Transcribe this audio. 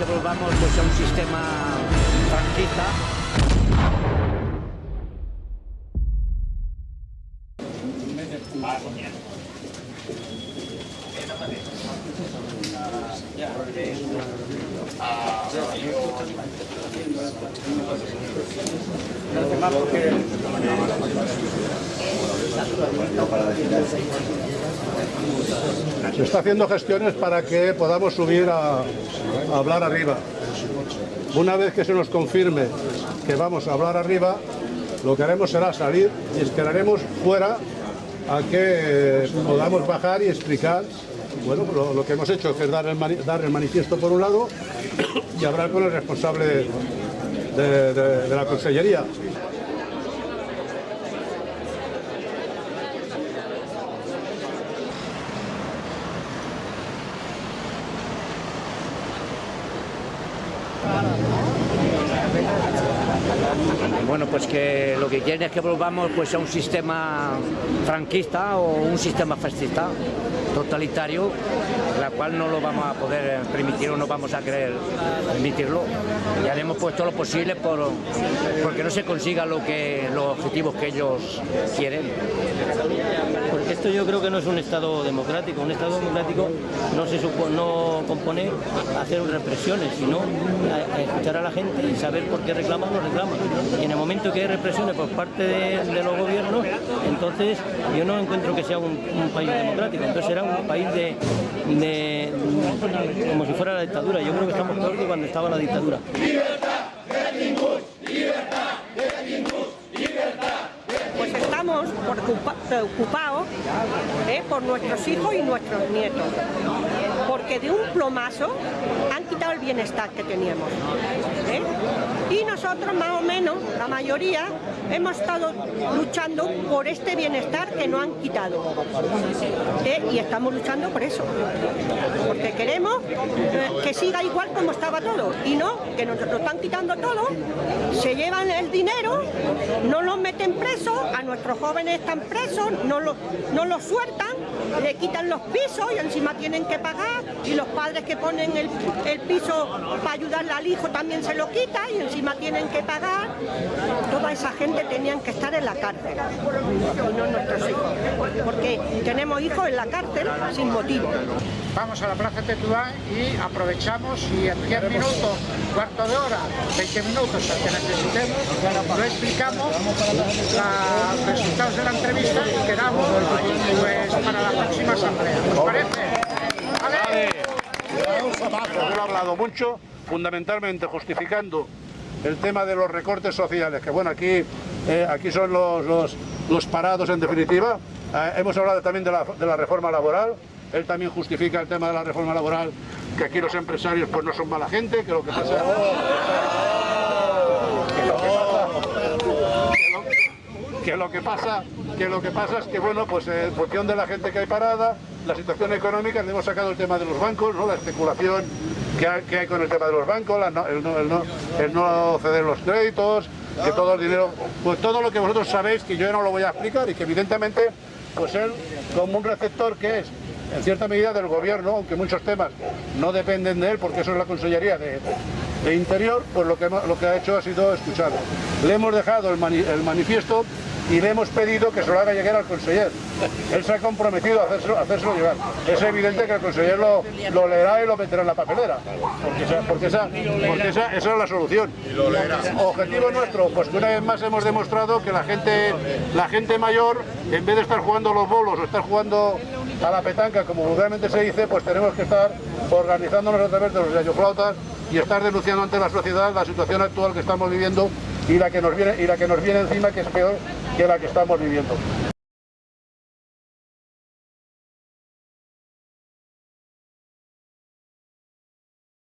que volvamos pues, a un sistema franquista. Se está haciendo gestiones para que podamos subir a, hablar arriba. Una vez que se nos confirme que vamos a hablar arriba, lo que haremos será salir y esperaremos fuera a que podamos bajar y explicar bueno, lo, que hemos hecho, que es dar el, manifiesto por un lado y hablar con el responsable de la Consellería. Bueno, pues que lo que quieren es que volvamos pues, a un sistema franquista o un sistema fascista totalitario, la cual no lo vamos a poder permitir o no vamos a querer permitirlo. Y haremos pues todo lo posible por porque no se consiga lo que los objetivos que ellos quieren. Porque esto yo creo que no es un Estado democrático. Un Estado democrático no se supo- no compone hacer represiones, sino a- a escuchar a la gente y saber por qué reclaman o no reclaman. Y en el momento que hay represiones por parte de, de los gobiernos, entonces yo no encuentro que sea un, un país democrático. Entonces será un país de, como si fuera la dictadura. Yo creo que estamos peor que cuando estaba la dictadura. Pues estamos preocupa- preocupados ¿eh? por nuestros hijos y nuestros nietos, porque de un plomazo han quitado el bienestar que teníamos. ¿eh? Y nosotros más o menos, la mayoría, hemos estado luchando por este bienestar que no han quitado. ¿eh? Y estamos luchando por eso, porque queremos eh, que siga igual como estaba todo, y no, que nos lo están quitando todo, se llevan el dinero, no los meten presos, a nuestros jóvenes están presos, no los, no los sueltan, le quitan los pisos y encima tienen que pagar, y los padres que ponen el, el piso para ayudarle al hijo también se lo quitan y encima tienen que pagar. Toda esa gente tenían que estar en la cárcel, y no nuestros hijos, porque tenemos hijos en la cárcel sin motivo. Vamos a la Plaza Tetuán y aprovechamos y en 10 minutos, cuarto de hora, 20 minutos, el que necesitemos, lo explicamos, los resultados de la entrevista y quedamos pues, para la próxima asamblea. ¿Os parece? ¿Vale? Yo he hablado mucho, fundamentalmente justificando el tema de los recortes sociales, que bueno, aquí, eh, aquí son los, los, los parados en definitiva. Eh, hemos hablado también de la, de la reforma laboral, él también justifica el tema de la reforma laboral, que aquí los empresarios pues no son mala gente, que lo que pasa... que lo que pasa- que lo que pasa que lo que pasa es que bueno pues eh, en función de la gente que hay parada la situación económica hemos sacado el tema de los bancos ¿no? la especulación que hay, con el tema de los bancos el, no, el ceder los créditos que todo el dinero pues todo lo que vosotros sabéis que yo no lo voy a explicar y que evidentemente pues él como un receptor que es en cierta medida del gobierno, aunque muchos temas no dependen de él, porque eso es la Consellería de, de Interior, pues lo que, lo que ha hecho ha sido escucharlo. Le hemos dejado el manifiesto y le hemos pedido que se lo haga llegar al conseller. Él se ha comprometido a hacérselo, a hacérselo llegar. Es evidente que el conseller lo, lo leerá y lo meterá en la papelera, porque, esa, porque, esa, porque esa, esa es la solución. Objetivo nuestro, pues que una vez más hemos demostrado que la gente, la gente mayor, en vez de estar jugando a los bolos o estar jugando a la petanca, como vulgarmente se dice, pues tenemos que estar organizándonos a través de los radioflautas y estar denunciando ante la sociedad la situación actual que estamos viviendo y la que nos viene, y la que nos viene encima, que es peor que la que estamos viviendo.